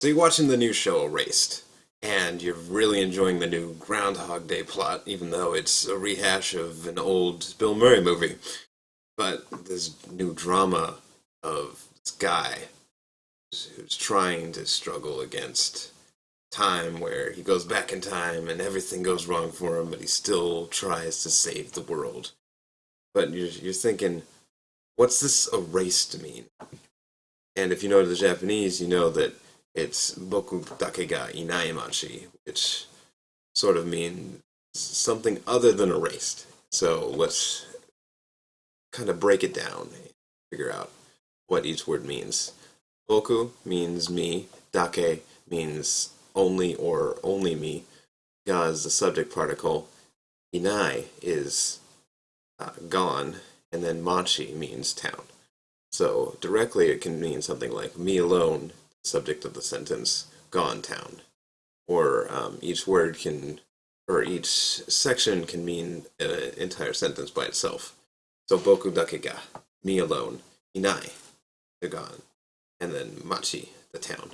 So you're watching the new show Erased, and you're really enjoying the new Groundhog Day plot, even though it's a rehash of an old Bill Murray movie. But this new drama of this guy who's trying to struggle against time where he goes back in time and everything goes wrong for him, but he still tries to save the world. But you're, you're thinking, what's this erased mean? And if you know the Japanese, you know that it's boku dake ga inai machi, which sort of means something other than erased. So let's kind of break it down, figure out what each word means. Boku means me, dake means only or only me. Ga is the subject particle. Inai is uh, gone, and then machi means town. So directly it can mean something like me alone, subject of the sentence, gone town. Or um, each word can, or each section can mean an entire sentence by itself. So boku dake ga, me alone, inai, they're gone, and then machi, the town.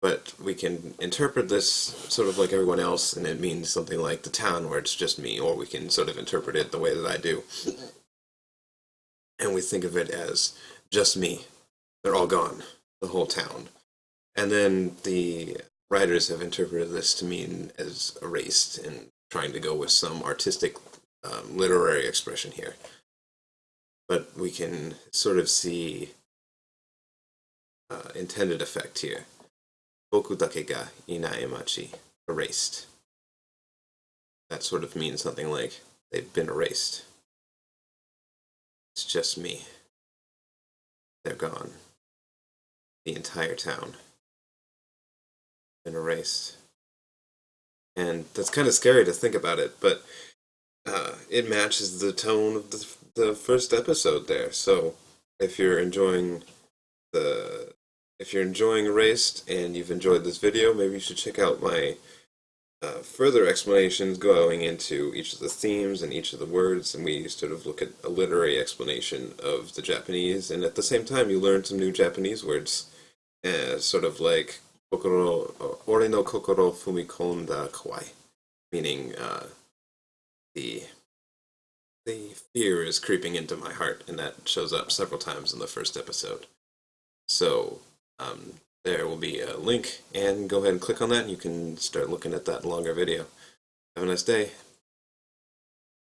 But we can interpret this sort of like everyone else, and it means something like the town where it's just me, or we can sort of interpret it the way that I do. And we think of it as just me. They're all gone, the whole town. And then the writers have interpreted this to mean as erased and trying to go with some artistic um, literary expression here. But we can sort of see uh, intended effect here. Boku dake ga inai machi, erased. That sort of means something like they've been erased. It's just me. They're gone. The entire town. Been erased. And that's kind of scary to think about it, but uh, it matches the tone of the, the first episode there. So if you're enjoying the if you're enjoying Erased and you've enjoyed this video, maybe you should check out my uh, further explanations going into each of the themes and each of the words, and we sort of look at a literary explanation of the Japanese, and at the same time you learn some new Japanese words, uh, sort of like kokoro, uh, ore no kokoro fumikonda kawaii, meaning uh, the the fear is creeping into my heart, and that shows up several times in the first episode. So um, there will be a link and go ahead and click on that and you can start looking at that longer video. Have a nice day.